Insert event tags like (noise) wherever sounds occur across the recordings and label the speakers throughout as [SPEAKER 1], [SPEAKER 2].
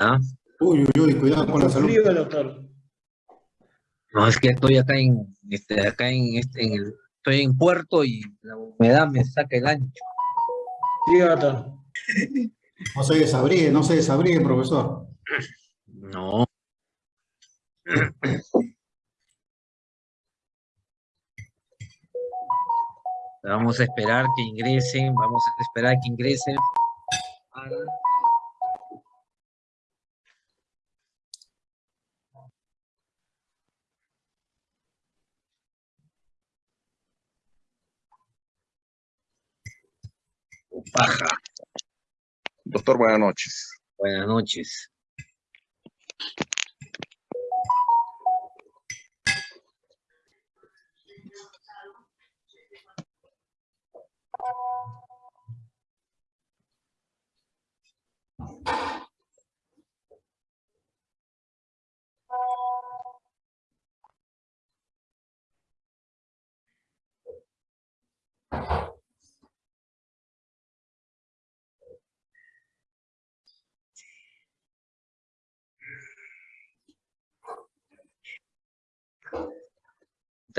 [SPEAKER 1] ¿Ah?
[SPEAKER 2] Uy, uy, uy, cuidado con la salud.
[SPEAKER 3] Doctor.
[SPEAKER 1] No, es que estoy acá en, este, acá en, este, en el, estoy en Puerto y la humedad me saca el ancho.
[SPEAKER 3] Sí, doctor.
[SPEAKER 2] No se desabrigue, no se desabrigue, profesor.
[SPEAKER 1] No. Vamos a esperar que ingresen, vamos a esperar que ingresen. Paja.
[SPEAKER 4] Doctor, buenas noches.
[SPEAKER 1] Buenas noches.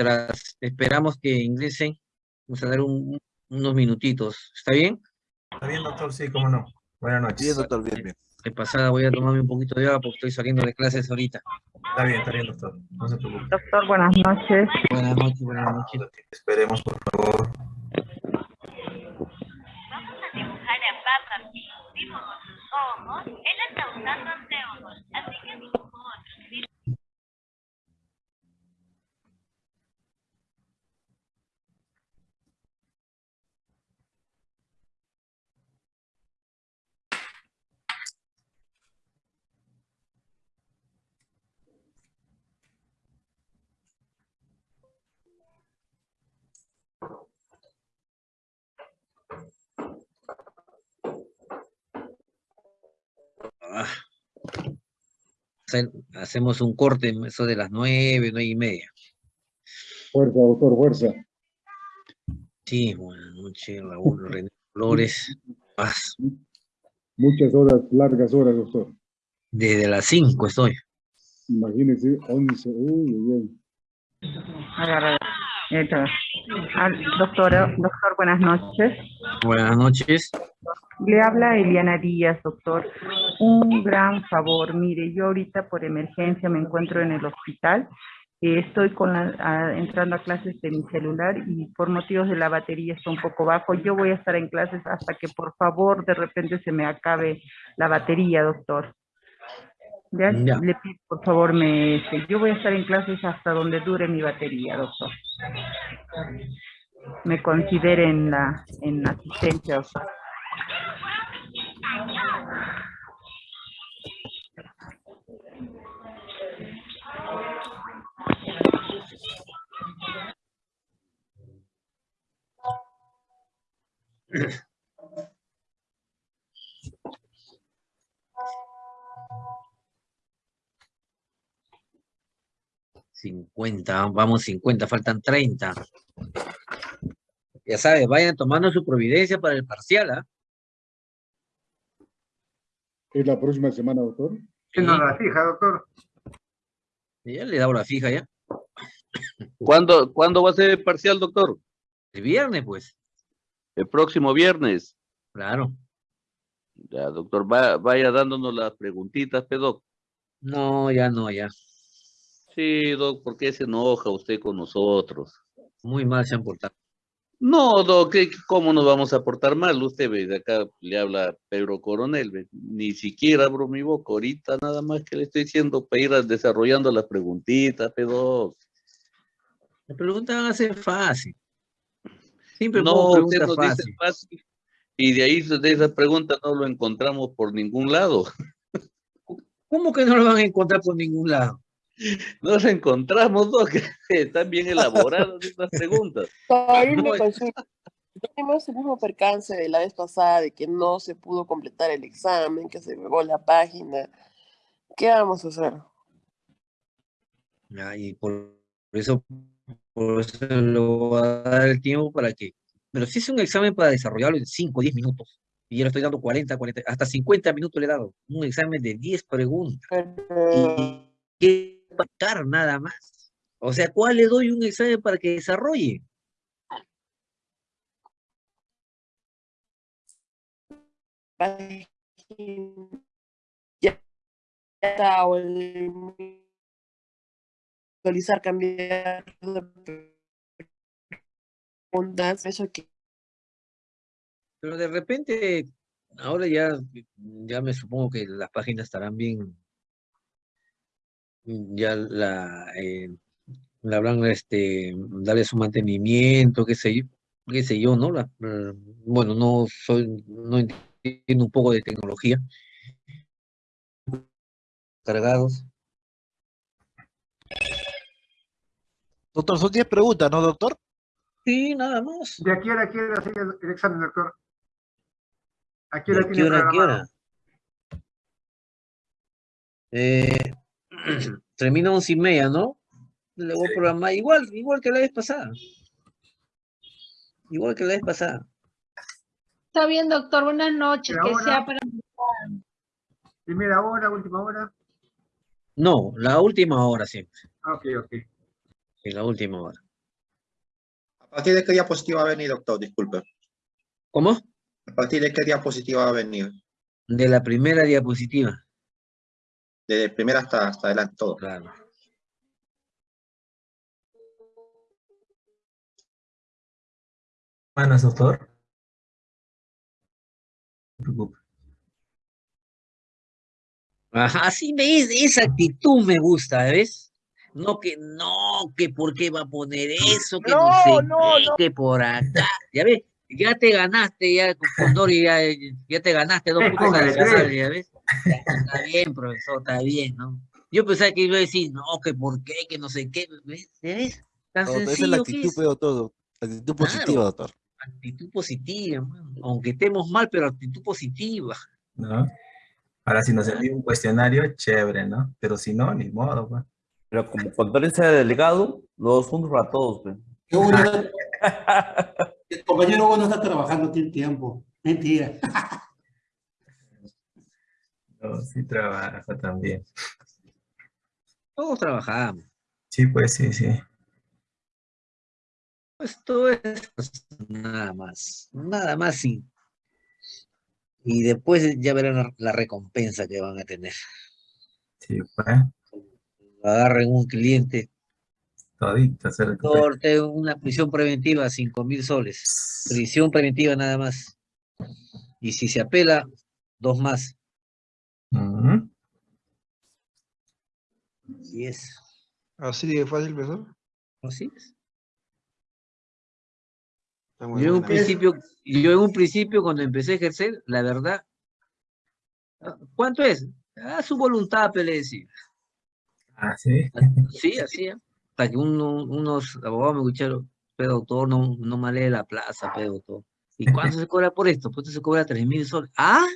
[SPEAKER 1] Tras esperamos que ingresen, vamos a dar un- unos minutitos. ¿Está bien?
[SPEAKER 5] Está bien, doctor, sí, cómo no. Buenas noches.
[SPEAKER 4] Bien, doctor, bien, bien.
[SPEAKER 1] De pasada voy a tomarme un poquito de agua porque estoy saliendo de clases ahorita.
[SPEAKER 5] Está bien, está bien, doctor. No se preocupe.
[SPEAKER 6] Doctor, buenas noches.
[SPEAKER 1] Buenas noches, buenas noches.
[SPEAKER 5] Esperemos, por favor.
[SPEAKER 7] Vamos a dibujar a Papa Pig. Dibujo sus ojos. Él está usando anteojos, así que
[SPEAKER 1] Hacemos un corte, eso de las nueve, nueve y media.
[SPEAKER 8] Fuerza, doctor, fuerza.
[SPEAKER 1] Sí, buenas noches, Raúl (laughs) René Flores. Paz.
[SPEAKER 8] Muchas horas, largas horas, doctor.
[SPEAKER 1] Desde las cinco estoy.
[SPEAKER 8] Imagínese, 11. Uy, uy, uy.
[SPEAKER 6] Ah, doctora, doctor, buenas noches.
[SPEAKER 1] Buenas noches.
[SPEAKER 6] Le habla Eliana Díaz, doctor. Un gran favor. Mire, yo ahorita por emergencia me encuentro en el hospital. Eh, estoy con la- a- entrando a clases de mi celular y por motivos de la batería está un poco bajo. Yo voy a estar en clases hasta que por favor de repente se me acabe la batería, doctor. Ya,
[SPEAKER 1] Ya.
[SPEAKER 6] Le pido por favor, me, este, yo voy a estar en clases hasta donde dure mi batería, doctor. Me considere en la, en asistencia, doctor.
[SPEAKER 1] Cincuenta, vamos cincuenta, faltan treinta. Ya sabes, vayan tomando su providencia para el parcial, ¿ah?
[SPEAKER 8] ¿Es la próxima semana, doctor?
[SPEAKER 1] Sí.
[SPEAKER 3] la fija, doctor.
[SPEAKER 1] Ya le he dado la fija ya.
[SPEAKER 9] ¿Cuándo, ¿Cuándo va a ser el parcial, doctor?
[SPEAKER 1] El viernes, pues.
[SPEAKER 9] El próximo viernes.
[SPEAKER 1] Claro.
[SPEAKER 9] Ya, doctor, va- vaya dándonos las preguntitas, pedoc.
[SPEAKER 1] No, ya no, ya.
[SPEAKER 9] Sí, doc, ¿por qué se enoja usted con nosotros?
[SPEAKER 1] Muy mal se han portado.
[SPEAKER 9] No, doc, ¿qué- ¿cómo nos vamos a portar mal? Usted ve, de acá le habla Pedro Coronel, ve, ni siquiera abro mi boca ahorita, nada más que le estoy diciendo para ir desarrollando las preguntitas, pedoc.
[SPEAKER 1] La pregunta van a ser fácil. Siempre
[SPEAKER 9] No,
[SPEAKER 1] pongo
[SPEAKER 9] usted nos dice
[SPEAKER 1] fáciles.
[SPEAKER 9] fácil. Y de ahí, de esa pregunta no lo encontramos por ningún lado.
[SPEAKER 1] ¿Cómo que no lo van a encontrar por ningún lado?
[SPEAKER 9] No lo encontramos, Doc. Están bien elaboradas estas preguntas.
[SPEAKER 1] No, es-.
[SPEAKER 10] Tenemos el mismo percance de la vez pasada de que no se pudo completar el examen, que se pegó la página. ¿Qué vamos a hacer?
[SPEAKER 1] Y por eso, por eso le voy a dar el tiempo para que... Pero si es un examen para desarrollarlo en 5 o 10 minutos. Y yo le estoy dando 40, 40, hasta 50 minutos le he dado. Un examen de 10 preguntas. Y que pagar nada más. O sea, ¿cuál le doy un examen para que desarrolle?
[SPEAKER 10] ya está, actualizar, cambiar preguntas, eso que
[SPEAKER 1] Pero de repente, ahora ya, ya me supongo que las páginas estarán bien, ya la, eh, habrán, este, darle su mantenimiento, qué sé yo, qué sé yo, ¿no? La- eh, bueno, no soy, no entiendo un poco de tecnología. Cargados.
[SPEAKER 11] Doctor, son 10 preguntas, ¿no, doctor?
[SPEAKER 1] Sí, nada más.
[SPEAKER 3] ¿De aquí a hora quiere hacer el, examen, doctor? ¿A qué hora
[SPEAKER 1] ¿De qué
[SPEAKER 3] tiene
[SPEAKER 1] hora, qué hora? Eh, (clears throat) termina once y media, ¿no? Le voy a programar igual, igual que la vez pasada. Igual que la vez pasada.
[SPEAKER 12] Está bien, doctor. Buenas noches. Que sea para...
[SPEAKER 3] ¿Primera hora, última hora?
[SPEAKER 1] No, la última hora siempre.
[SPEAKER 3] Ah, Ok, ok.
[SPEAKER 1] Sí, la última hora.
[SPEAKER 13] ¿A partir de qué diapositiva va a venir, doctor? Disculpe.
[SPEAKER 1] ¿Cómo?
[SPEAKER 13] ¿A partir de qué diapositiva va a venir?
[SPEAKER 1] De la primera diapositiva.
[SPEAKER 13] De primera hasta, hasta adelante, todo.
[SPEAKER 1] Claro.
[SPEAKER 5] Buenas, doctor. No preocupe.
[SPEAKER 1] Ajá, sí, esa actitud me gusta, ¿ves? No que, no, que por qué va a poner eso, que no,
[SPEAKER 10] No,
[SPEAKER 1] sé
[SPEAKER 10] no,
[SPEAKER 1] qué,
[SPEAKER 10] no.
[SPEAKER 1] que por acá. Ya ves, ya te ganaste, ya, con Dori, ya, ya te ganaste dos puntos adicionales,
[SPEAKER 3] tres.
[SPEAKER 1] ya ves. Está bien, profesor, está bien, ¿no? Yo pensaba que iba a decir, no, que por qué, que no sé qué, ¿ves? ¿Ya ves? Tan
[SPEAKER 11] No, esa es la
[SPEAKER 1] sencillo
[SPEAKER 11] actitud, pero todo. Actitud
[SPEAKER 1] Claro.
[SPEAKER 11] positiva, doctor.
[SPEAKER 1] Actitud positiva, mano. aunque estemos mal, pero actitud positiva.
[SPEAKER 5] ¿No? Ahora, si nos envía un cuestionario, chévere, ¿no? Pero si no, ni modo, pues.
[SPEAKER 14] Pero como cuando sea delegado, los puntos para todos. pues.
[SPEAKER 2] Qué bueno está- (laughs) El compañero bueno está trabajando, tiene tiempo. Mentira.
[SPEAKER 5] No, sí trabaja también.
[SPEAKER 1] Todos trabajamos.
[SPEAKER 5] Sí, pues sí, sí.
[SPEAKER 1] Esto es nada más, nada más y, y después ya verán la recompensa que van a tener.
[SPEAKER 5] Sí, pues.
[SPEAKER 1] Agarren un cliente,
[SPEAKER 5] Todito se recupera.
[SPEAKER 1] una prisión preventiva, cinco mil soles. Prisión preventiva nada más. Y si se apela, dos más.
[SPEAKER 5] Ujú.
[SPEAKER 1] Así es.
[SPEAKER 11] Así de fácil, profesor.
[SPEAKER 1] Así es. Yo en un principio, yo en un principio cuando empecé a ejercer, la verdad, ah, ¿cuánto es? A su voluntad, pe, le decía.
[SPEAKER 5] Ah, sí. (laughs)
[SPEAKER 1] Sí, así, ¿eh? hasta que uno- unos abogados me escucharon, pero doctor, no, no me la plaza, pero doctor. ¿Y cuánto se cobra por esto? Pues se cobra tres mil soles. ¿Ah?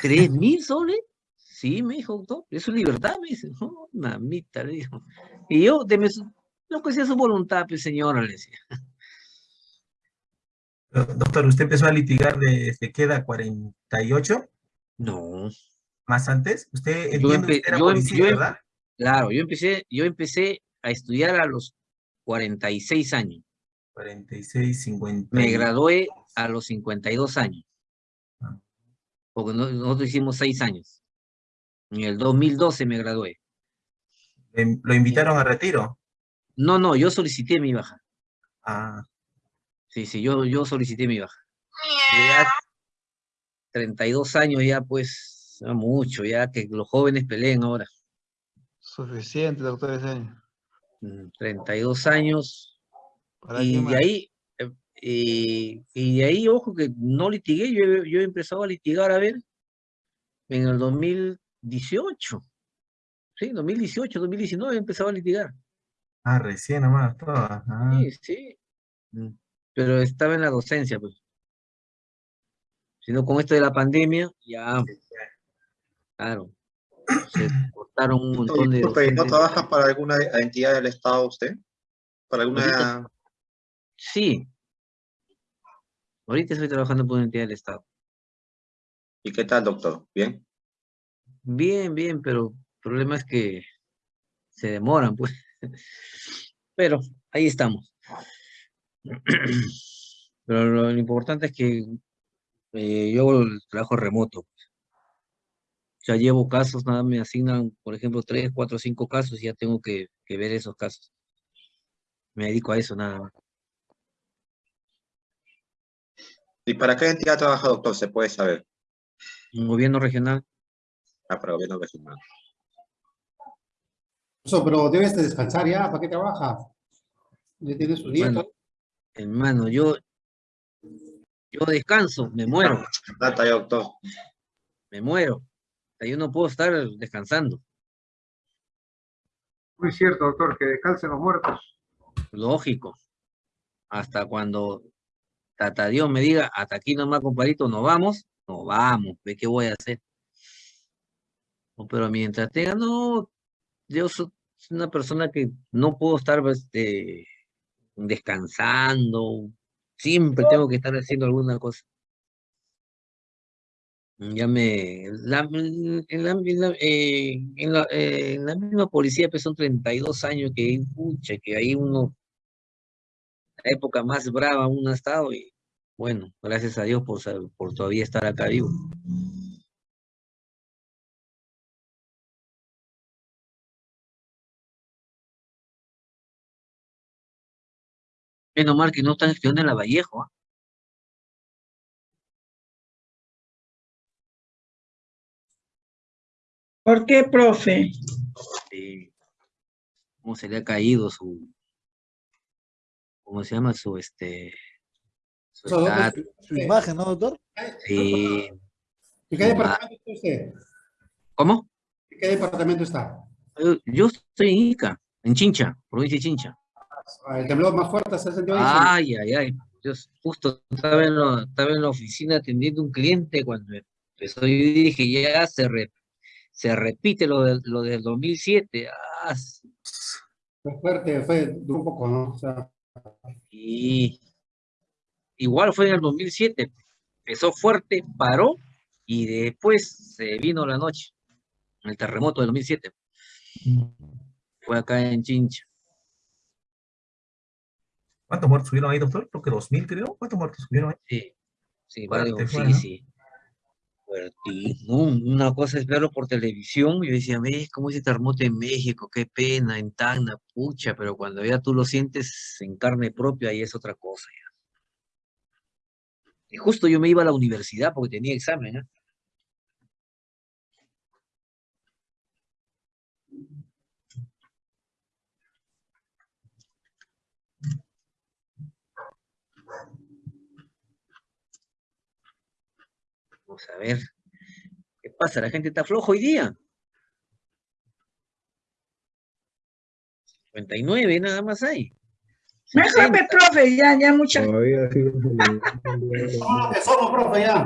[SPEAKER 1] ¿Tres mil soles? Sí, me dijo, doctor, eso es libertad, me dice. No, mamita, le dijo. Y yo, deme su, lo que sea su voluntad, pues señora, le decía.
[SPEAKER 5] Do- Doctor, ¿usted empezó a litigar desde qué edad? ¿48?
[SPEAKER 1] No.
[SPEAKER 5] ¿Más antes? Usted
[SPEAKER 1] Yo
[SPEAKER 5] entiende
[SPEAKER 1] empe-
[SPEAKER 5] que era
[SPEAKER 1] yo em-
[SPEAKER 5] policía,
[SPEAKER 1] yo em-
[SPEAKER 5] ¿verdad?
[SPEAKER 1] Claro, yo empecé, yo empecé a estudiar a los 46 años.
[SPEAKER 5] 46, 50.
[SPEAKER 1] Me gradué a los 52 años.
[SPEAKER 5] Ah.
[SPEAKER 1] Porque no- nosotros hicimos seis años. En el 2012 me gradué.
[SPEAKER 5] ¿Lo invitaron a retiro?
[SPEAKER 1] No, no, yo solicité mi baja.
[SPEAKER 5] Ah,
[SPEAKER 1] Sí, sí, yo, yo solicité mi baja. Ya 32 años ya, pues, mucho, ya que los jóvenes peleen ahora.
[SPEAKER 11] Suficiente, doctor, ese año.
[SPEAKER 1] Mm, 32 años.
[SPEAKER 11] ¿Para
[SPEAKER 1] Y de ahí, eh, y, y de ahí, ojo, que no litigué, yo, he- yo he empezado a litigar, a ver, en el 2018. Sí, 2018, 2019 he empezado a litigar.
[SPEAKER 5] ah, recién nomás, todo. Ah,
[SPEAKER 1] Sí, sí. Mm, Pero estaba en la docencia, pues. Sino con esto de la pandemia, ya, claro, se cortaron un montón de
[SPEAKER 13] ¿no trabaja para alguna entidad del Estado usted? ¿Para alguna...?
[SPEAKER 1] Sí. Ahorita estoy trabajando por una entidad del Estado.
[SPEAKER 13] ¿Y qué tal, doctor? ¿Bien?
[SPEAKER 1] Bien, bien, pero el problema es que se demoran, pues. Pero ahí estamos. Pero lo, lo importante es que eh, yo trabajo remoto. Ya llevo casos, nada me asignan, por ejemplo, tres, cuatro, cinco casos y ya tengo que, que ver esos casos. Me dedico a eso nada más.
[SPEAKER 13] ¿Y para qué entidad trabaja, doctor? ¿Se puede saber?
[SPEAKER 1] Un gobierno regional.
[SPEAKER 13] Ah, para gobierno regional.
[SPEAKER 2] Eso, pero debes de descansar ya, ¿para qué trabaja? Ya tiene su dieta.
[SPEAKER 1] Hermano, hermano, yo, yo descanso, me muero,
[SPEAKER 13] Data doctor.
[SPEAKER 1] me muero. Yo no puedo estar descansando.
[SPEAKER 3] Muy cierto, doctor, que descansen los muertos.
[SPEAKER 1] Lógico. Hasta cuando Tata Dios me diga, hasta aquí nomás, compadrito, nos vamos, nos vamos, ¿ve qué voy a hacer? Pero mientras tenga, no, yo soy una persona que no puedo estar este, descansando, siempre tengo que estar haciendo alguna cosa. Ya me, la- en, la, en la- eh, eh, en la misma policía pues son 32 años que, pucha, que ahí uno, la época más brava uno ha estado y bueno, gracias a Dios por, por todavía estar acá vivo. Menos mal que no están en la Vallejo, ¿ah?
[SPEAKER 15] ¿Por qué, profe?
[SPEAKER 1] Cómo se le ha caído su, ¿cómo se llama? Su, este, su
[SPEAKER 11] doctor,
[SPEAKER 1] estatus.
[SPEAKER 11] su, su imagen, ¿no, doctor?
[SPEAKER 1] Sí.
[SPEAKER 2] ¿En qué departamento está usted?
[SPEAKER 1] ¿Cómo?
[SPEAKER 2] ¿En qué departamento está?
[SPEAKER 1] Yo, yo estoy en Ica, en Chincha, provincia de Chincha.
[SPEAKER 2] Ah, El temblor más fuerte se sentió ahí.
[SPEAKER 1] Ay, ay, ay. Yo justo estaba en, la, estaba en la oficina atendiendo un cliente cuando empezó y dije, ya se, re- se repite lo, del- lo del 2007. Ah,
[SPEAKER 2] Fue fuerte, fue un poco, ¿no? O sea,
[SPEAKER 1] y igual fue en el 2007. Empezó fuerte, paró y después se vino la noche. El terremoto del 2007. Fue acá en Chincha.
[SPEAKER 5] ¿Cuántos muertos hubieron ahí, doctor? Creo que 2.000, creo. ¿Cuántos muertos hubieron ahí?
[SPEAKER 1] Sí, sí, varios, sí, sí. Una cosa es verlo por televisión, yo decía, ¿ves cómo ese terremoto en México? Qué pena, en Tacna, pucha, pero cuando ya tú lo sientes en carne propia, ahí es otra cosa ya. Y justo yo me iba a la universidad porque tenía examen, ¿ah? Vamos a ver. ¿Qué pasa? La gente está flojo hoy día. 59 nada más hay.
[SPEAKER 15] Mejor, profe, ya, ya mucha.
[SPEAKER 2] somos lo que somos, profe, ya.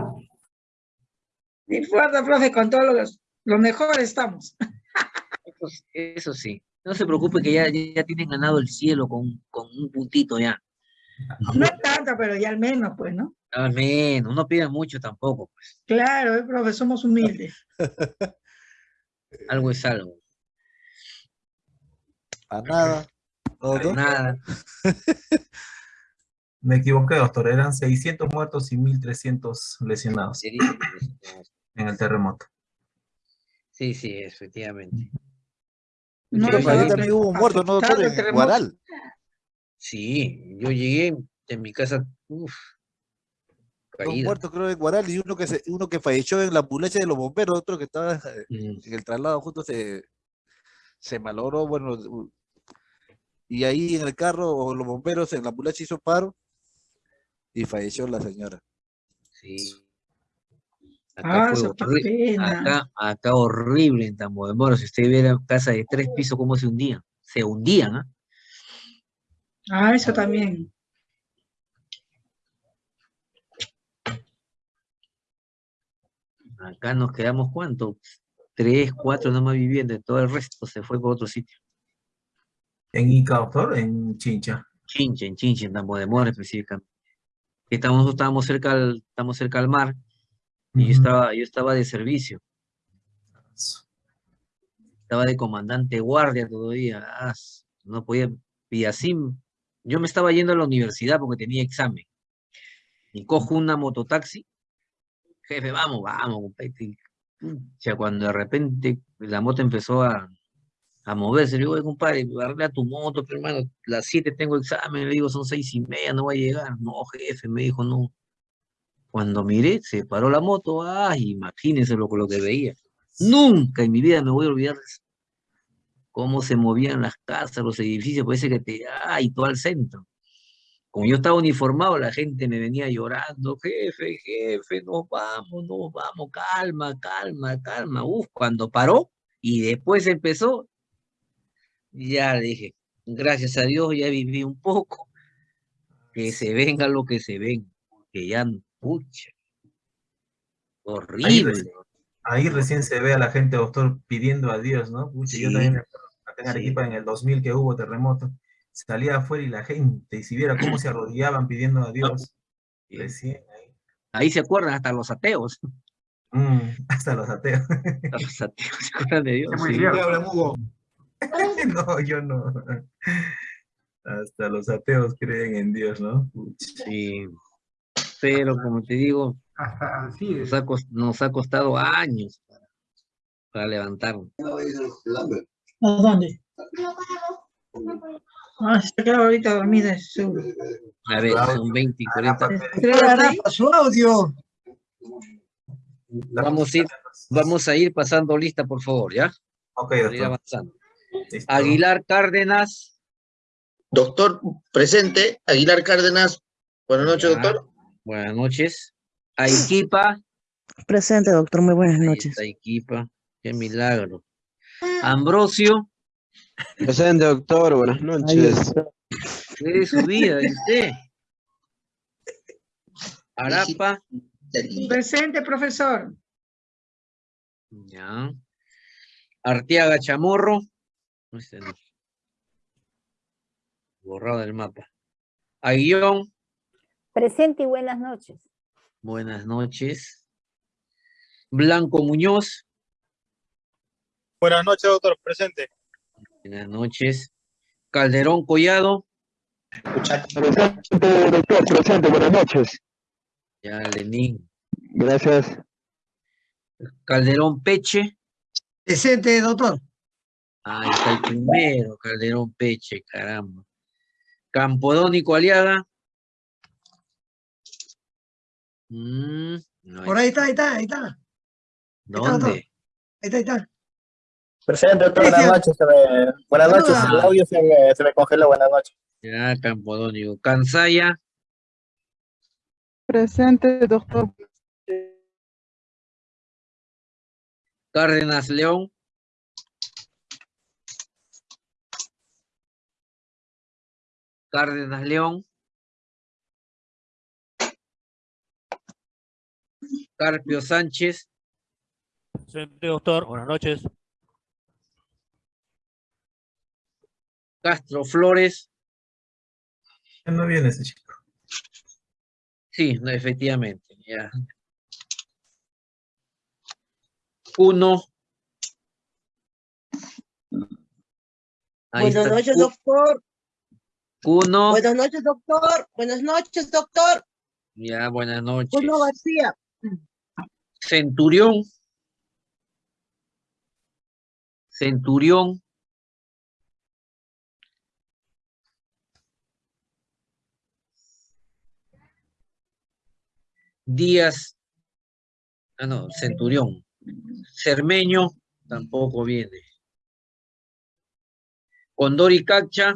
[SPEAKER 15] No importa, profe, con todos los, lo mejor estamos.
[SPEAKER 1] Eso, eso sí. No se preocupe que ya, ya tienen ganado el cielo con, con un puntito ya.
[SPEAKER 15] No tanto, pero ya al menos, pues, ¿no?
[SPEAKER 1] Al menos, no pidan mucho tampoco, pues.
[SPEAKER 15] Claro, eh, profe, somos humildes. (laughs)
[SPEAKER 1] Algo es algo.
[SPEAKER 11] A nada. ¿no,
[SPEAKER 1] A nada. (laughs)
[SPEAKER 5] Me equivoqué, doctor. Eran 600 muertos y 1.300 lesionados en el terremoto.
[SPEAKER 1] Sí, sí, efectivamente.
[SPEAKER 15] No,
[SPEAKER 11] Pero para también hubo un muerto, ¿no, doctor? En
[SPEAKER 15] terremoto.
[SPEAKER 11] Guaral.
[SPEAKER 1] Sí, yo llegué en mi casa, uff,
[SPEAKER 11] Dos muertos, creo, en Guaral y uno que, se, uno que falleció en la ambulancia de los bomberos, otro que estaba
[SPEAKER 1] Mm,
[SPEAKER 11] en el traslado justo se, se malogró, bueno, y ahí en el carro, o los bomberos en la ambulancia hizo paro y falleció la señora.
[SPEAKER 1] Sí. Acá
[SPEAKER 15] Ah,
[SPEAKER 1] fue
[SPEAKER 15] eso qué
[SPEAKER 1] horri-
[SPEAKER 15] pena.
[SPEAKER 1] acá, acá horrible en Tambo Si usted viera casa de tres pisos, cómo se hundían. Se hundían, ¿ah?
[SPEAKER 15] Ah, eso también.
[SPEAKER 1] Acá nos quedamos, ¿cuánto? Tres, cuatro nomás viviendo, todo el resto se fue por otro sitio.
[SPEAKER 5] En Ica, doctor, en Chincha.
[SPEAKER 1] Chincha, en Chincha, en Tambo de Mora específicamente. Estamos, nosotros estábamos cerca al, estamos cerca al mar, Y yo estaba, yo estaba de servicio. Estaba de comandante guardia todavía. ah, no podía. Y así, yo me estaba yendo a la universidad porque tenía examen. Y cojo una mototaxi. Jefe, vamos, vamos, compadre. pucha, cuando de repente la moto empezó a, a moverse, le digo, "Oye, compadre, arregla tu moto, pero hermano, las 7 tengo examen, le digo, son seis y media, no va a llegar. No, jefe, me dijo, no. Cuando miré, se paró la moto, ay, imagínense lo, lo que veía. Nunca en mi vida me voy a olvidar de eso. Cómo se movían las casas, los edificios, parece que te, ay, todo al centro. Como yo estaba uniformado, la gente me venía llorando, jefe, jefe, nos vamos, nos vamos, calma, calma, calma. Uf, cuando paró y después empezó, ya le dije, gracias a Dios ya viví un poco, que se venga lo que se venga, que ya, pucha, horrible.
[SPEAKER 5] ahí recién se ve a la gente, doctor, pidiendo a Dios, ¿no? Pucha, yo
[SPEAKER 1] Sí,
[SPEAKER 5] también me acuerdo, acá en
[SPEAKER 1] sí.
[SPEAKER 5] En el 2000 que hubo terremoto, salía afuera y la gente, y si viera cómo se arrodillaban pidiendo a Dios,
[SPEAKER 1] Sí.
[SPEAKER 5] recién ahí,
[SPEAKER 1] Ahí se acuerdan hasta los ateos,
[SPEAKER 5] mm, hasta los ateos.
[SPEAKER 1] hasta los ateos se acuerdan de Dios,
[SPEAKER 3] Es muy
[SPEAKER 1] sí.
[SPEAKER 3] cierto. (laughs)
[SPEAKER 5] No, yo no. Hasta los ateos creen en Dios, ¿no?
[SPEAKER 1] Sí, pero como te digo,
[SPEAKER 3] Hasta así es.
[SPEAKER 1] nos ha, nos ha costado años para, para levantarnos.
[SPEAKER 15] ¿A dónde? Ah, se quedaba ahorita dormida. seguro.
[SPEAKER 1] A ver, son 20 y 40.
[SPEAKER 15] Creo que
[SPEAKER 2] su audio.
[SPEAKER 1] Vamos a ir, vamos a ir pasando lista, por favor, ¿ya?
[SPEAKER 5] Ok,
[SPEAKER 1] Para ir
[SPEAKER 5] doctor.
[SPEAKER 1] avanzando. Aguilar Cárdenas.
[SPEAKER 13] Doctor, presente. Aguilar Cárdenas. Buenas noches,
[SPEAKER 1] Ya.
[SPEAKER 13] doctor.
[SPEAKER 1] Buenas noches. Aiquipa.
[SPEAKER 16] Presente, doctor. Muy buenas noches.
[SPEAKER 1] está Aiquipa. Qué milagro. Ambrosio.
[SPEAKER 17] Presente, doctor. Buenas noches.
[SPEAKER 1] ¿Qué de su vida. Arapa.
[SPEAKER 15] Presente, profesor.
[SPEAKER 1] Ya. Arteaga Chamorro. Este no. Borrado del mapa. Aguillón.
[SPEAKER 18] Presente y buenas noches.
[SPEAKER 1] Buenas noches. Blanco Muñoz.
[SPEAKER 19] Buenas noches, doctor. Presente.
[SPEAKER 1] Buenas noches. Calderón Collado.
[SPEAKER 17] Presente, doctor. Presente. Buenas noches.
[SPEAKER 1] Ya, Lenín.
[SPEAKER 17] Gracias.
[SPEAKER 1] Calderón Peche.
[SPEAKER 2] Presente, doctor.
[SPEAKER 1] Ahí está el primero, Calderón Peche, caramba. Campodónico Aliaga. Mm, no
[SPEAKER 2] Por ahí está, ahí está, ahí está.
[SPEAKER 1] ¿Dónde?
[SPEAKER 2] Ahí está, ahí está.
[SPEAKER 19] Presente, doctor. Buenas noches. se me- Buenas noches. El audio se me, se me congeló. Buenas noches.
[SPEAKER 1] Ya, Campodónico. Cansaya.
[SPEAKER 20] Presente, doctor.
[SPEAKER 1] Cárdenas León. Cárdenas León. Carpio Sánchez.
[SPEAKER 19] Presente, doctor. Buenas noches.
[SPEAKER 1] Castro Flores.
[SPEAKER 5] Ya no viene ese chico.
[SPEAKER 1] Sí, no, efectivamente, ya. Uno. Ahí
[SPEAKER 21] Buenas
[SPEAKER 1] está.
[SPEAKER 21] noches, doctor.
[SPEAKER 1] Cuno.
[SPEAKER 21] Buenas noches, doctor. Buenas noches, doctor.
[SPEAKER 1] Ya, buenas noches.
[SPEAKER 21] Cuno García.
[SPEAKER 1] Centurión. Centurión. Díaz. Ah, no, Centurión. Cermeño tampoco viene. Condori Cacha.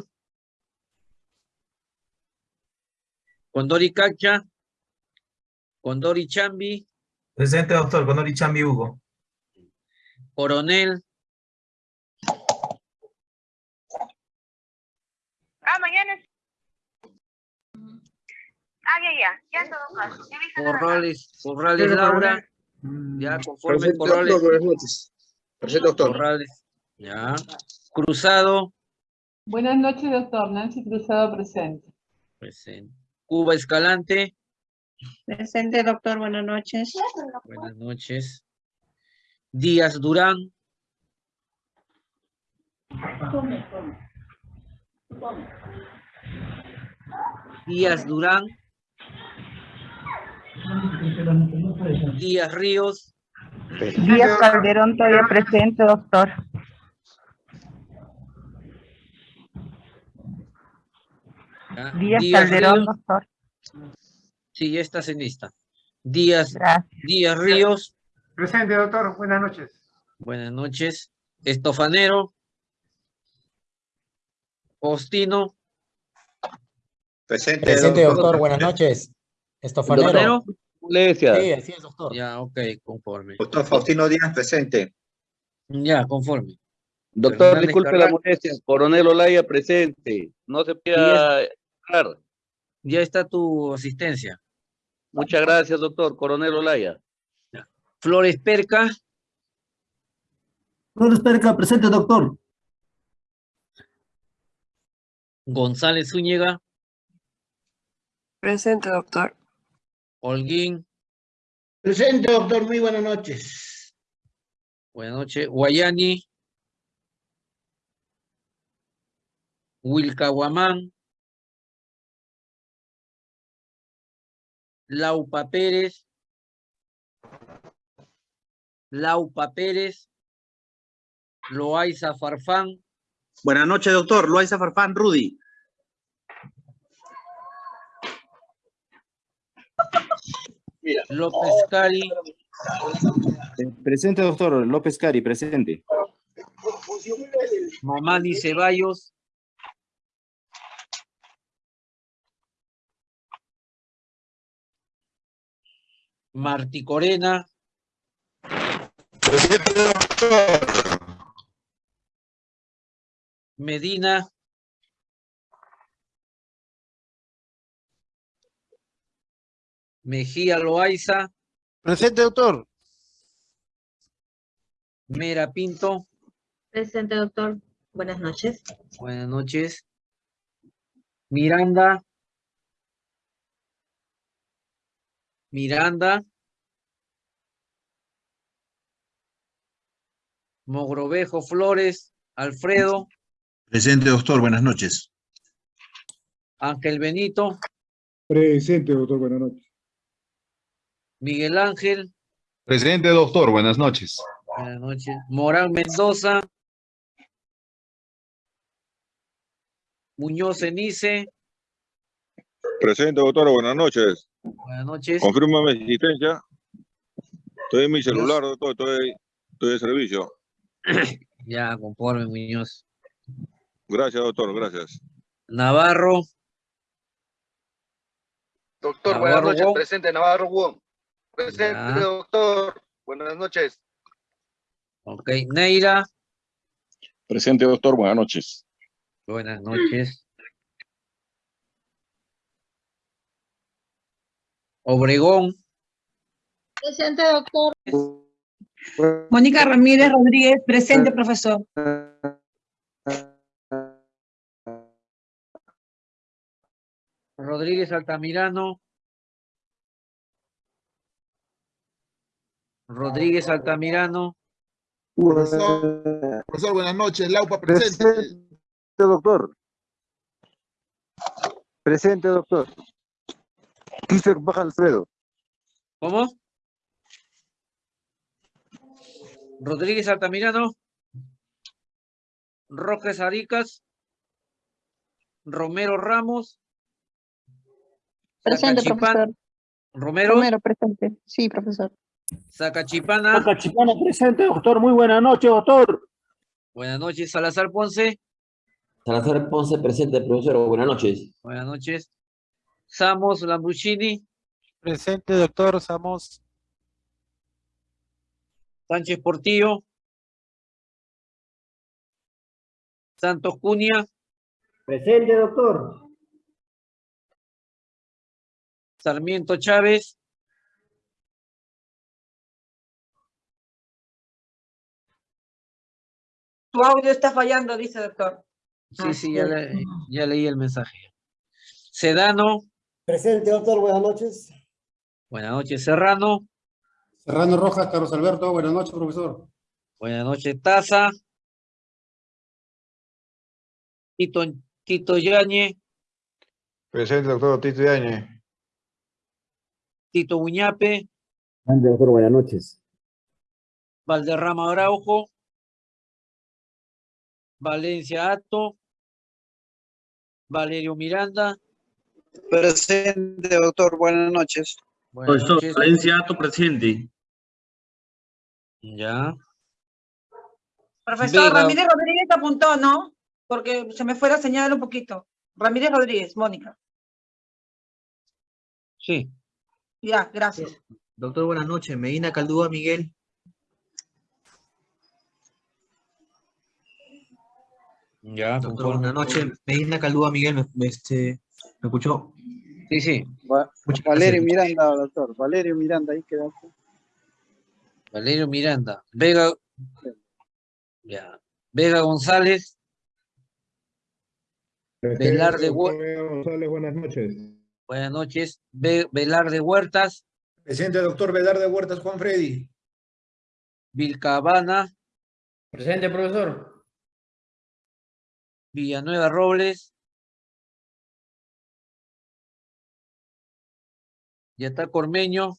[SPEAKER 1] Condori Cacha. Condori Chambi.
[SPEAKER 5] Presente, doctor, con Ori Chambi Hugo.
[SPEAKER 1] Coronel.
[SPEAKER 7] Ah, mañana es... Ah, ya, ya. Ya en todo caso.
[SPEAKER 1] Corrales, Corrales Laura. Ya, conforme
[SPEAKER 13] Presente,
[SPEAKER 1] Corrales.
[SPEAKER 13] doctor. Buenas noches. Presente, doctor.
[SPEAKER 1] Corrales. Ya. Cruzado.
[SPEAKER 20] Buenas noches, doctor. Nancy Cruzado presente.
[SPEAKER 1] Presente. Cuba Escalante.
[SPEAKER 22] Presente, doctor. Buenas noches.
[SPEAKER 1] Buenas noches. Díaz Durán. Díaz Durán. Díaz Ríos.
[SPEAKER 6] Díaz Calderón todavía presente, doctor.
[SPEAKER 1] ¿ya?
[SPEAKER 6] Díaz
[SPEAKER 1] Díaz
[SPEAKER 6] Calderón,
[SPEAKER 1] Ríos.
[SPEAKER 6] doctor.
[SPEAKER 1] Sí, ya estás en lista. Díaz,
[SPEAKER 6] Gracias.
[SPEAKER 1] Díaz Ríos.
[SPEAKER 3] Presente, doctor. Buenas noches.
[SPEAKER 1] Buenas noches. Estofanero. Ostino.
[SPEAKER 13] Presente,
[SPEAKER 23] Presente,
[SPEAKER 13] doctor.
[SPEAKER 23] doctor. Buenas noches. Estofanero.
[SPEAKER 1] Estofanero.
[SPEAKER 23] Sí, así es, doctor.
[SPEAKER 1] Ya, ok, conforme.
[SPEAKER 13] Doctor Faustino Díaz, presente.
[SPEAKER 1] Ya, conforme.
[SPEAKER 9] Doctor,
[SPEAKER 1] Fernández
[SPEAKER 9] disculpe la molestia. Coronel Olaya presente. No se pueda entrar.
[SPEAKER 1] Ya está tu asistencia.
[SPEAKER 9] Muchas gracias, doctor. Coronel Olaya.
[SPEAKER 1] Flores Perca.
[SPEAKER 2] Flores Perca, presente, doctor.
[SPEAKER 1] González Zúñiga.
[SPEAKER 10] Presente, doctor.
[SPEAKER 1] Holguín.
[SPEAKER 24] Presente, doctor. Muy buenas noches.
[SPEAKER 1] Buenas noches. Guayani. Wilcahuamán. Laupa Pérez. Laupa Pérez. Loaiza Farfán.
[SPEAKER 25] Buenas noches, doctor. Loaiza Farfán, Rudy.
[SPEAKER 1] López Cari.
[SPEAKER 25] Presente, doctor. López Cari, presente.
[SPEAKER 1] Mamani Ceballos. Martí Corena. Medina. Mejía Loaiza.
[SPEAKER 11] Presente, doctor.
[SPEAKER 1] Mera Pinto.
[SPEAKER 26] Presente, doctor. Buenas noches.
[SPEAKER 1] Buenas noches. Miranda. Miranda. Mogrovejo Flores. Alfredo.
[SPEAKER 27] Presente, doctor. Buenas noches.
[SPEAKER 1] Ángel Benito.
[SPEAKER 8] Presente, doctor. Buenas noches.
[SPEAKER 1] Miguel Ángel.
[SPEAKER 27] Presente, doctor. Buenas noches.
[SPEAKER 1] Buenas noches. Morán Mendoza. Muñoz Enice.
[SPEAKER 28] Presente, doctor. Buenas noches.
[SPEAKER 1] Buenas noches.
[SPEAKER 28] Confirma mi existencia. Estoy en mi celular, doctor. Estoy, estoy de servicio. (clears throat)
[SPEAKER 1] Ya, conforme, Muñoz.
[SPEAKER 28] Gracias, doctor. Gracias.
[SPEAKER 1] Navarro.
[SPEAKER 29] Doctor,
[SPEAKER 1] Navarro
[SPEAKER 29] buenas noches.
[SPEAKER 1] Wong.
[SPEAKER 29] Presente, Navarro Wong. Presente,
[SPEAKER 1] Ya.
[SPEAKER 29] doctor. Buenas noches.
[SPEAKER 1] Ok, Neira.
[SPEAKER 28] Presente, doctor. Buenas noches.
[SPEAKER 1] Buenas noches. Obregón.
[SPEAKER 12] Presente, doctor.
[SPEAKER 21] Mónica Ramírez Rodríguez, presente, profesor.
[SPEAKER 1] Rodríguez Altamirano. Rodríguez Altamirano.
[SPEAKER 30] Profesor, profesor, buenas noches. Laupa presente.
[SPEAKER 31] Presente, doctor. Presente, doctor. Christopher Baja Alfredo.
[SPEAKER 1] ¿Cómo? Rodríguez Altamirano. Rojas Aricas. Romero Ramos.
[SPEAKER 12] Presente,
[SPEAKER 1] Sacachipán-
[SPEAKER 12] profesor.
[SPEAKER 1] Romero.
[SPEAKER 12] Romero, presente. Sí, profesor.
[SPEAKER 1] Sacachipana.
[SPEAKER 2] Sacachipana, presente, doctor. Muy buenas noches, doctor.
[SPEAKER 1] Buenas noches, Salazar Ponce.
[SPEAKER 14] Salazar Ponce presente, profesor. Buenas noches.
[SPEAKER 1] Buenas noches. Samos Lambuccini.
[SPEAKER 11] Presente, doctor. Samos.
[SPEAKER 1] Sánchez Portillo. Santos Cunha.
[SPEAKER 2] Presente, doctor.
[SPEAKER 1] Sarmiento Chávez.
[SPEAKER 21] Tu audio está fallando, dice doctor.
[SPEAKER 1] Sí, sí, ya, le- ya leí el mensaje. Sedano.
[SPEAKER 2] Presente, doctor. Buenas noches.
[SPEAKER 1] Buenas noches, Serrano.
[SPEAKER 2] Serrano Rojas, Carlos Alberto, buenas noches, profesor.
[SPEAKER 1] Buenas noches, Taza. Tito, Tito Yañez,
[SPEAKER 28] Presente, doctor Tito Yañez.
[SPEAKER 1] Tito Uñape,
[SPEAKER 32] doctor, buenas noches.
[SPEAKER 1] Valderrama Araujo, Valencia Ato, Valerio Miranda.
[SPEAKER 33] Presente, doctor, buenas noches.
[SPEAKER 1] Buenas noches.
[SPEAKER 34] Valencia Ato presente.
[SPEAKER 1] Ya.
[SPEAKER 21] Profesor
[SPEAKER 1] Vega.
[SPEAKER 21] Ramírez Rodríguez apuntó, ¿no? Porque se me fue la señal un poquito. Ramírez Rodríguez, Mónica.
[SPEAKER 1] Sí.
[SPEAKER 21] Ya, gracias.
[SPEAKER 35] Doctor, buenas noches. Medina Caldúa, Miguel.
[SPEAKER 1] Ya,
[SPEAKER 35] Doctor, buenas noches. Medina Caldúa, Miguel, ¿me, me- este, ¿me escuchó?
[SPEAKER 1] Sí, sí.
[SPEAKER 33] Valerio. Miranda, doctor. Valerio Miranda, ahí quedó.
[SPEAKER 1] Valerio Miranda. Vega. Ya. Vega González. Velarde Hue-
[SPEAKER 8] Vega González, buenas noches.
[SPEAKER 1] Buenas noches. Ve- Velarde Huertas.
[SPEAKER 27] Presente, doctor Velarde Huertas Juan Freddy.
[SPEAKER 1] Vilcabana.
[SPEAKER 36] Presente, profesor.
[SPEAKER 1] Villanueva Robles. Ya está Cormeño.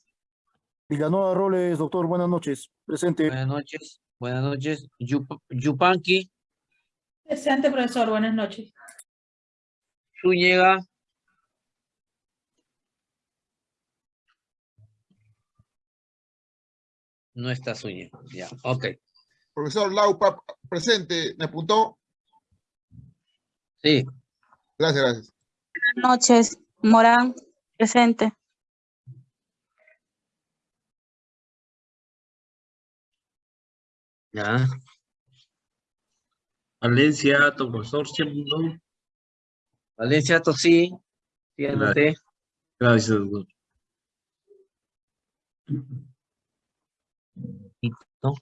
[SPEAKER 31] Villanueva Robles, doctor, buenas noches. Presente.
[SPEAKER 1] Buenas noches. Buenas noches. Yup- Yupanqui.
[SPEAKER 21] Presente, profesor, buenas noches.
[SPEAKER 1] Zúñiga. No está Zúñiga. Ya, ok.
[SPEAKER 30] Profesor Laupa, presente. ¿Me apuntó?
[SPEAKER 1] Sí.
[SPEAKER 30] Gracias, gracias.
[SPEAKER 12] Buenas noches. Morán, presente.
[SPEAKER 1] Ya.
[SPEAKER 34] Valencia profesor, siempre no.
[SPEAKER 1] Valencia Ato, sí. Anoté.
[SPEAKER 34] Gracias, doctor.
[SPEAKER 1] ¿no?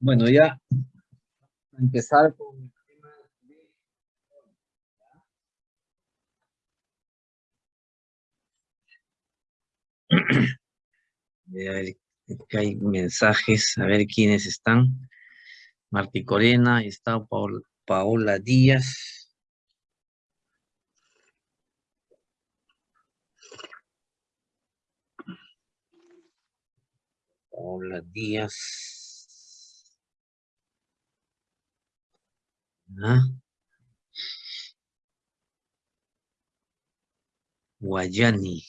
[SPEAKER 1] Bueno, ya empezar con Voy que hay mensajes, a ver quiénes están. Martí Corena, está Paol- Paola Díaz. Paola Díaz. Ah. Guayani.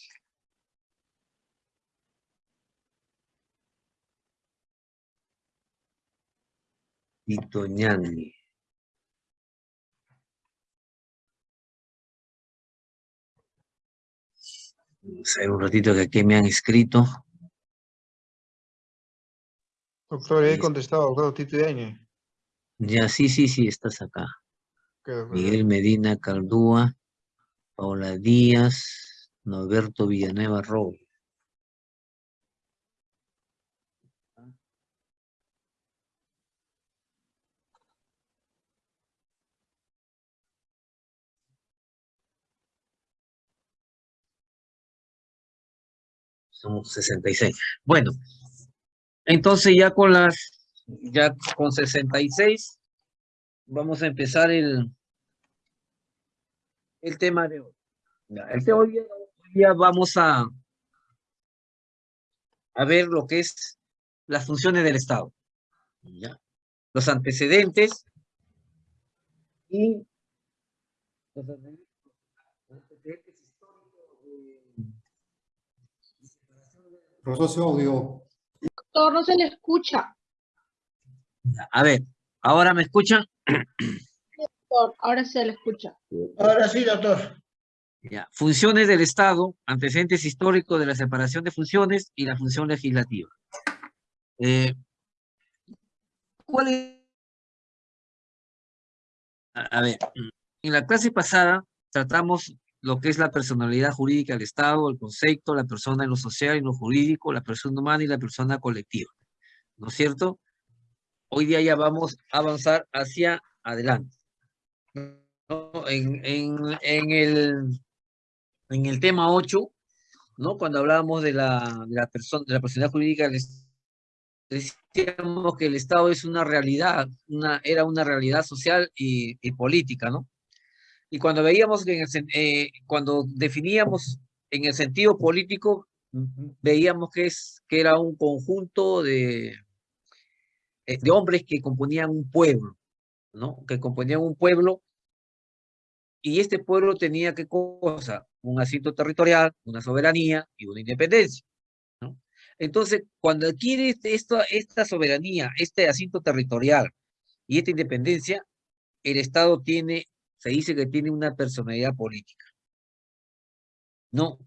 [SPEAKER 1] Tito Ñani. Vamos a ver un ratito que aquí me han escrito.
[SPEAKER 28] Doctor, he contestado, doctor Tito Yañez.
[SPEAKER 1] Ya, sí, sí, sí, estás acá. Miguel Medina Caldúa, Paola Díaz, Norberto Villanueva Robles. Somos 66. Bueno, entonces ya con las, ya con 66, vamos a empezar el, el tema de hoy. El tema de hoy hoy día vamos a, a ver lo que es las funciones del Estado. ¿ya? Los antecedentes y los antecedentes históricos de- de separación de la
[SPEAKER 2] Profesor, audio.
[SPEAKER 37] Doctor, no se le escucha.
[SPEAKER 1] A ver, ¿ahora me escuchan?
[SPEAKER 37] Doctor, ahora se le escucha.
[SPEAKER 24] Ahora sí, doctor.
[SPEAKER 1] Ya. Funciones del Estado, antecedentes históricos de la separación de funciones y la función legislativa. Eh, ¿Cuál es? A, a ver, en la clase pasada tratamos lo que es la personalidad jurídica del Estado, el concepto, la persona en lo social y lo jurídico, la persona humana y la persona colectiva. ¿No es cierto? Hoy día ya vamos a avanzar hacia adelante. En, el, tema 8, ¿no? Cuando hablábamos de la, persona, de la personalidad jurídica del Estado, decíamos que el Estado es una realidad, era una realidad social y política, ¿no? Y cuando veíamos que en el, eh, cuando definíamos en el sentido político, veíamos que, es, que era un conjunto de, eh, de hombres que componían un pueblo, ¿no? Que componían un pueblo y este pueblo tenía qué cosa? Un asiento territorial, una soberanía y una independencia, ¿no? Entonces, cuando adquiere este- esta, esta soberanía, este asiento territorial y esta independencia, el Estado tiene, se dice que tiene una personalidad política. ¿No?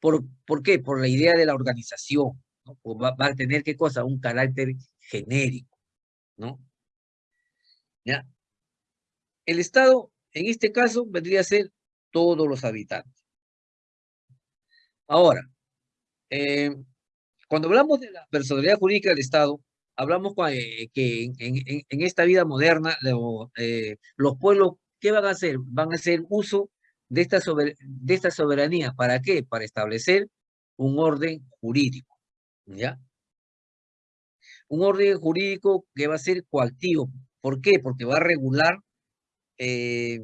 [SPEAKER 1] ¿Por, ¿por qué? Por la idea de la organización, Va, a tener qué cosa? Un carácter genérico, ¿no? ¿Ya? El Estado, en este caso, vendría a ser todos los habitantes. Ahora, eh, cuando hablamos de la personalidad jurídica del Estado, hablamos eh, que en, esta vida moderna eh, los pueblos, ¿qué van a hacer? Van a hacer uso de esta, soberanía. ¿Para qué? Para establecer un orden jurídico, ¿ya? Un orden jurídico que va a ser coactivo. ¿Por qué? Porque va a regular eh,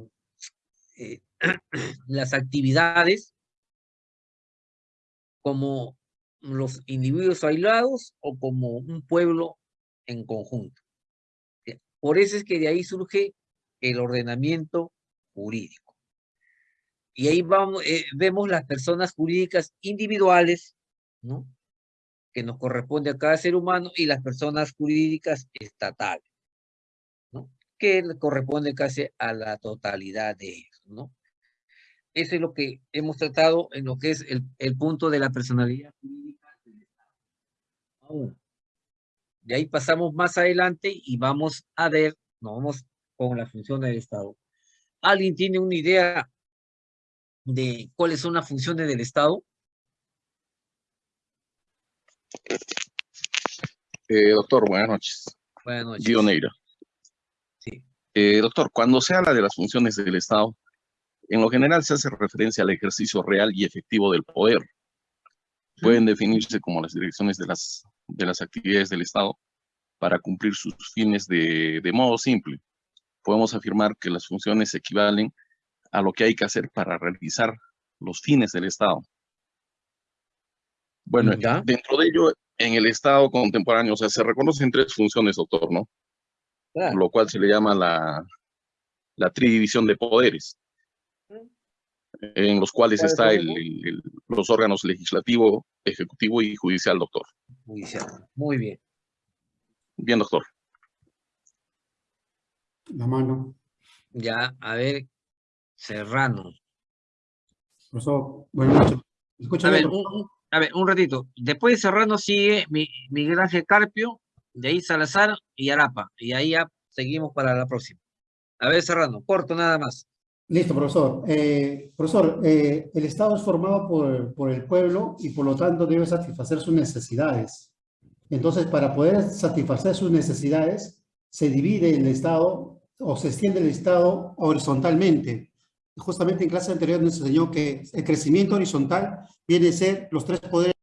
[SPEAKER 1] eh, (clears throat) las actividades como los individuos aislados o como un pueblo en conjunto. Por eso es que de ahí surge el ordenamiento jurídico. Y ahí vamos, eh, vemos las personas jurídicas individuales, ¿no? Que nos corresponde a cada ser humano y las personas jurídicas estatales, ¿no? Que corresponde casi a la totalidad de ellos, ¿no? Eso es lo que hemos tratado en lo que es el, el punto de la personalidad jurídica del Estado. De ahí pasamos más adelante y vamos a ver, nos vamos con la función del Estado. ¿Alguien tiene una idea de cuáles son las funciones del Estado?
[SPEAKER 25] Eh, doctor, buenas noches.
[SPEAKER 1] Buenas noches.
[SPEAKER 25] Gio Neira.
[SPEAKER 1] Sí.
[SPEAKER 25] Eh, doctor, cuando se habla de las funciones del Estado, en lo general se hace referencia al ejercicio real y efectivo del poder. Pueden definirse como las direcciones de las, de las actividades del Estado para cumplir sus fines de, de modo simple. Podemos afirmar que las funciones equivalen a lo que hay que hacer para realizar los fines del Estado. Bueno,
[SPEAKER 1] Ya.
[SPEAKER 25] dentro de ello, en el Estado contemporáneo, o sea, se reconocen tres funciones, doctor, ¿no?
[SPEAKER 1] Claro.
[SPEAKER 25] Lo cual se le llama la, la tridivisión de poderes, en los cuales
[SPEAKER 1] ¿Cuáles
[SPEAKER 25] está el- los órganos legislativo, ejecutivo y judicial, doctor.
[SPEAKER 1] Judicial. Muy bien.
[SPEAKER 25] Bien, doctor.
[SPEAKER 2] La mano.
[SPEAKER 1] Ya, a ver, Serrano.
[SPEAKER 2] Profesor, buenas noches. ¿Me escucha
[SPEAKER 1] A ver, un, a ver, un ratito. Después de Serrano sigue Mi- Miguel Ángel Carpio, de ahí Salazar y Arapa. Y ahí ya seguimos para la próxima. A ver, Serrano, corto nada más.
[SPEAKER 2] Listo, profesor. Eh, profesor, eh, el Estado es formado por, por el pueblo y por lo tanto debe satisfacer sus necesidades. Entonces, para poder satisfacer sus necesidades, se divide el Estado o se extiende el Estado horizontalmente. Justamente en clase anterior nos enseñó que el crecimiento horizontal viene a ser los tres poderes